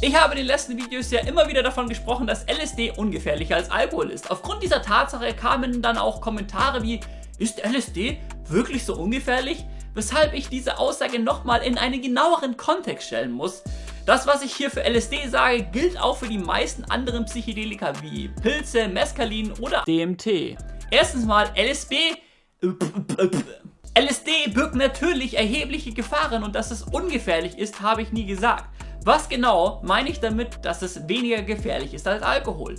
Ich habe in den letzten Videos ja immer wieder davon gesprochen, dass LSD ungefährlicher als Alkohol ist. Aufgrund dieser Tatsache kamen dann auch Kommentare wie, ist LSD wirklich so ungefährlich? Weshalb ich diese Aussage nochmal in einen genaueren Kontext stellen muss. Das, was ich hier für LSD sage, gilt auch für die meisten anderen Psychedelika wie Pilze, Mescalin oder DMT. Erstens mal, LSD... LSD birgt natürlich erhebliche Gefahren und dass es ungefährlich ist, habe ich nie gesagt. Was genau meine ich damit, dass es weniger gefährlich ist als Alkohol?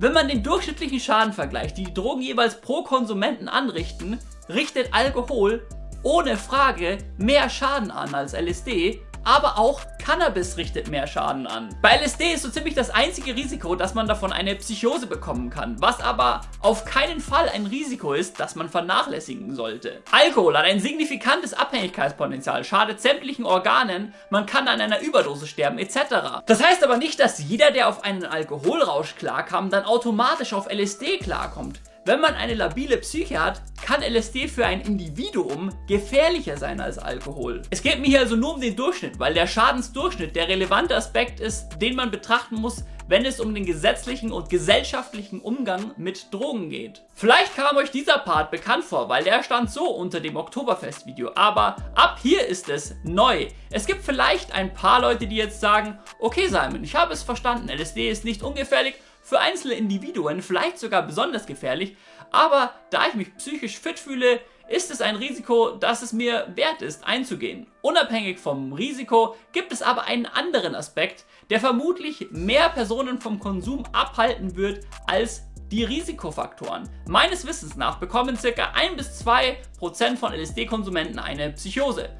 Wenn man den durchschnittlichen Schaden vergleicht, die die Drogen jeweils pro Konsumenten anrichten, richtet Alkohol ohne Frage mehr Schaden an als LSD, aber auch Cannabis richtet mehr Schaden an. Bei LSD ist so ziemlich das einzige Risiko, dass man davon eine Psychose bekommen kann, was aber auf keinen Fall ein Risiko ist, das man vernachlässigen sollte. Alkohol hat ein signifikantes Abhängigkeitspotenzial, schadet sämtlichen Organen, man kann an einer Überdose sterben etc. Das heißt aber nicht, dass jeder, der auf einen Alkoholrausch klarkam, dann automatisch auf LSD klarkommt. Wenn man eine labile Psyche hat, kann LSD für ein Individuum gefährlicher sein als Alkohol. Es geht mir hier also nur um den Durchschnitt, weil der Schadensdurchschnitt der relevante Aspekt ist, den man betrachten muss, wenn es um den gesetzlichen und gesellschaftlichen Umgang mit Drogen geht. Vielleicht kam euch dieser Part bekannt vor, weil der stand so unter dem Oktoberfest-Video, aber ab hier ist es neu. Es gibt vielleicht ein paar Leute, die jetzt sagen, okay Simon, ich habe es verstanden, LSD ist nicht ungefährlich, für einzelne Individuen vielleicht sogar besonders gefährlich, aber da ich mich psychisch fit fühle, ist es ein Risiko, das es mir wert ist einzugehen. Unabhängig vom Risiko gibt es aber einen anderen Aspekt, der vermutlich mehr Personen vom Konsum abhalten wird als die Risikofaktoren. Meines Wissens nach bekommen ca. 1-2% von LSD-Konsumenten eine Psychose.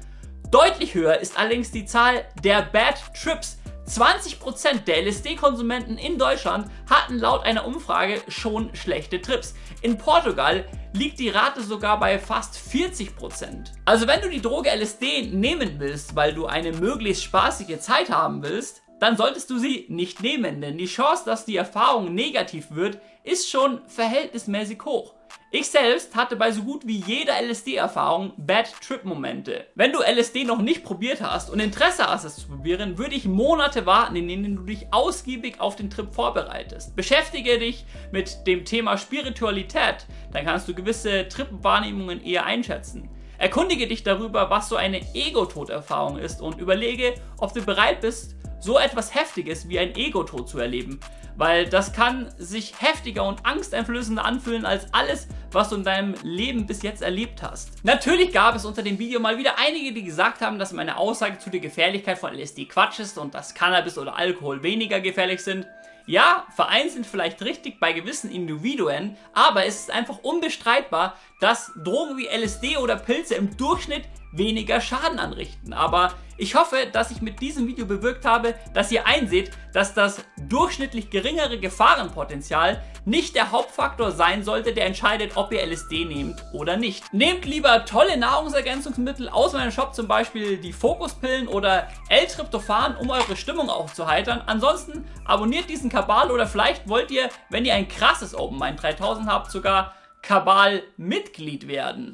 Deutlich höher ist allerdings die Zahl der Bad Trips, 20% der LSD-Konsumenten in Deutschland hatten laut einer Umfrage schon schlechte Trips. In Portugal liegt die Rate sogar bei fast 40%. Also wenn du die Droge LSD nehmen willst, weil du eine möglichst spaßige Zeit haben willst, dann solltest du sie nicht nehmen, denn die Chance, dass die Erfahrung negativ wird, ist schon verhältnismäßig hoch. Ich selbst hatte bei so gut wie jeder LSD-Erfahrung Bad Trip-Momente. Wenn du LSD noch nicht probiert hast und Interesse hast, es zu probieren, würde ich Monate warten, in denen du dich ausgiebig auf den Trip vorbereitest. Beschäftige dich mit dem Thema Spiritualität, dann kannst du gewisse Trip-Wahrnehmungen eher einschätzen. Erkundige dich darüber, was so eine Ego-Tod-Erfahrung ist und überlege, ob du bereit bist, so etwas Heftiges wie ein Ego-Tod zu erleben, weil das kann sich heftiger und angsteinflößender anfühlen als alles, was du in deinem Leben bis jetzt erlebt hast. Natürlich gab es unter dem Video mal wieder einige, die gesagt haben, dass meine Aussage zu der Gefährlichkeit von LSD Quatsch ist und dass Cannabis oder Alkohol weniger gefährlich sind. Ja, vereinzelt vielleicht richtig bei gewissen Individuen, aber es ist einfach unbestreitbar, dass Drogen wie LSD oder Pilze im Durchschnitt weniger Schaden anrichten. Aber ich hoffe, dass ich mit diesem Video bewirkt habe, dass ihr einseht, dass das durchschnittlich geringere Gefahrenpotenzial nicht der Hauptfaktor sein sollte, der entscheidet, ob ihr LSD nehmt oder nicht. Nehmt lieber tolle Nahrungsergänzungsmittel aus meinem Shop, zum Beispiel die Fokuspillen oder L-Tryptophan, um eure Stimmung aufzuheitern. Ansonsten abonniert diesen Kabal oder vielleicht wollt ihr, wenn ihr ein krasses Open Mind 3000 habt, sogar Kabal-Mitglied werden.